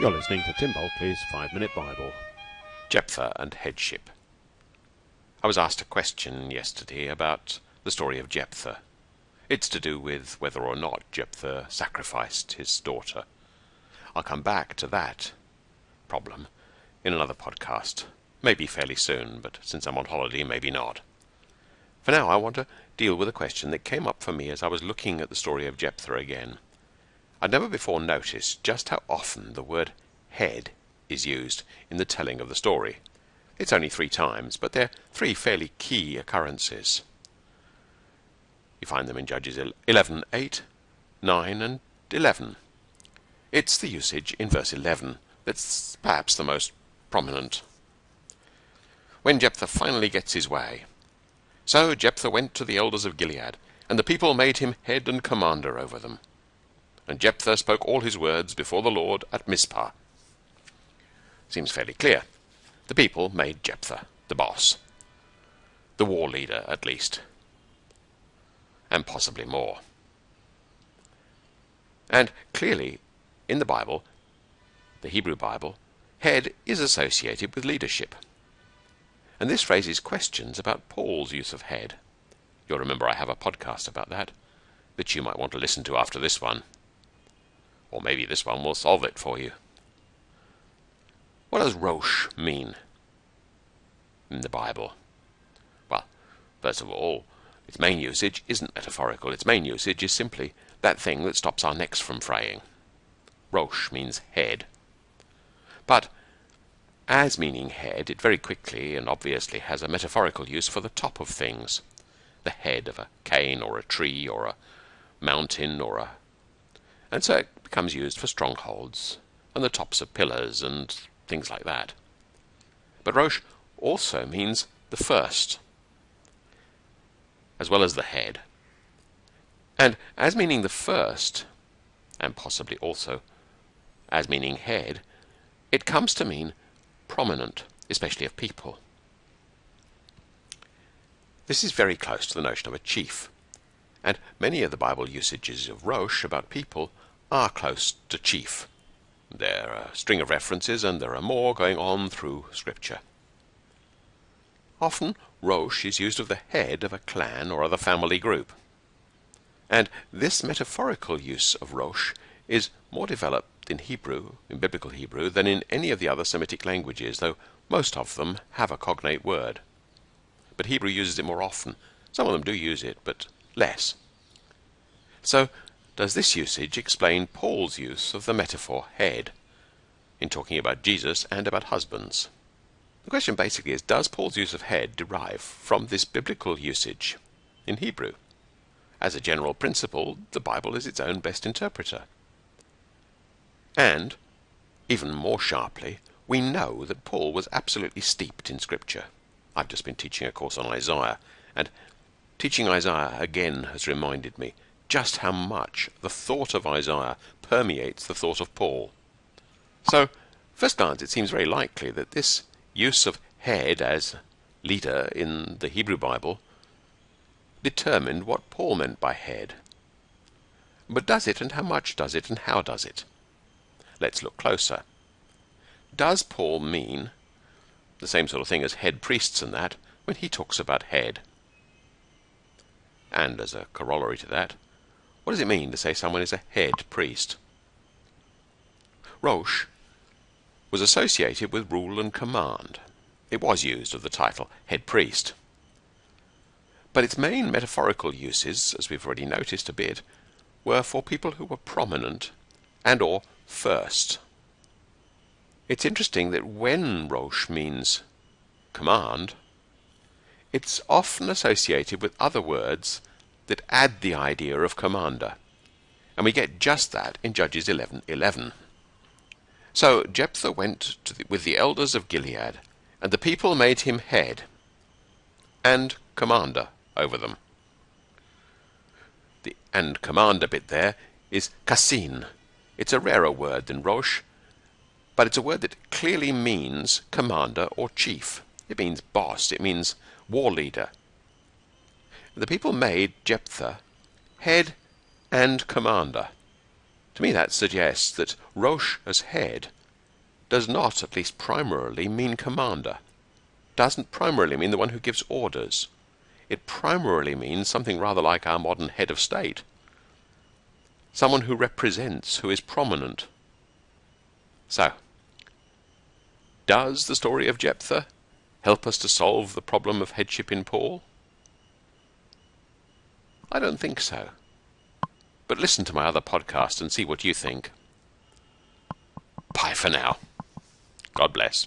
You're listening to Tim Bulkeley's Five Minute Bible. Jephthah and Headship. I was asked a question yesterday about the story of Jephthah. It's to do with whether or not Jephthah sacrificed his daughter. I'll come back to that problem in another podcast, maybe fairly soon, but since I'm on holiday, maybe not. For now, I want to deal with a question that came up for me as I was looking at the story of Jephthah again. I'd never before noticed just how often the word head is used in the telling of the story. It's only three times, but they're three fairly key occurrences. You find them in Judges 11, 8, 9, and 11. It's the usage in verse 11 that's perhaps the most prominent. When Jephthah finally gets his way. So Jephthah went to the elders of Gilead, and the people made him head and commander over them. And Jephthah spoke all his words before the Lord at Mizpah. Seems fairly clear. The people made Jephthah the boss. The war leader, at least. And possibly more. And clearly, in the Bible, the Hebrew Bible, head is associated with leadership. And this raises questions about Paul's use of head. You'll remember I have a podcast about that, that you might want to listen to after this one. Or maybe this one will solve it for you. What does Rosh mean in the Bible? Well, first of all, its main usage isn't metaphorical. Its main usage is simply that thing that stops our necks from fraying. Rosh means head. But as meaning head, it very quickly and obviously has a metaphorical use for the top of things. The head of a cane or a tree or a mountain or a... And so it becomes used for strongholds and the tops of pillars and things like that. But Rosh also means the first, as well as the head. And as meaning the first, and possibly also as meaning head, it comes to mean prominent, especially of people. This is very close to the notion of a chief, and many of the Bible usages of Rosh about people are close to chief. There are a string of references, and there are more going on through Scripture. Often, Rosh is used of the head of a clan or other family group. And this metaphorical use of Rosh is more developed in Hebrew, in biblical Hebrew, than in any of the other Semitic languages, though most of them have a cognate word. But Hebrew uses it more often. Some of them do use it, but less. So does this usage explain Paul's use of the metaphor head in talking about Jesus and about husbands? The question basically is Does Paul's use of head derive from this biblical usage in Hebrew? As a general principle, the Bible is its own best interpreter. And, even more sharply, we know that Paul was absolutely steeped in Scripture. I've just been teaching a course on Isaiah, and teaching Isaiah again has reminded me just how much the thought of Isaiah permeates the thought of Paul. So, first glance, it seems very likely that this use of head as leader in the Hebrew Bible determined what Paul meant by head. But does it, and how much does it, and how does it? Let's look closer. Does Paul mean the same sort of thing as head priests and that when he talks about head? And as a corollary to that, what does it mean to say someone is a head priest? Rosh was associated with rule and command. It was used of the title head priest. But its main metaphorical uses, as we've already noticed a bit, were for people who were prominent and or first. It's interesting that when Rosh means command, it's often associated with other words that add the idea of commander. And we get just that in Judges 11:11. So Jephthah went the, with the elders of Gilead, and the people made him head and commander over them. The and commander bit there is kasin. It's a rarer word than rosh, but it's a word that clearly means commander or chief. It means boss. It means war leader the people made Jephthah head and commander. To me, that suggests that Rosh as head does not, at least primarily, mean commander. Doesn't primarily mean the one who gives orders. It primarily means something rather like our modern head of state. Someone who represents, who is prominent. So, does the story of Jephthah help us to solve the problem of headship in Paul? I don't think so. But listen to my other podcast and see what you think. Bye for now. God bless.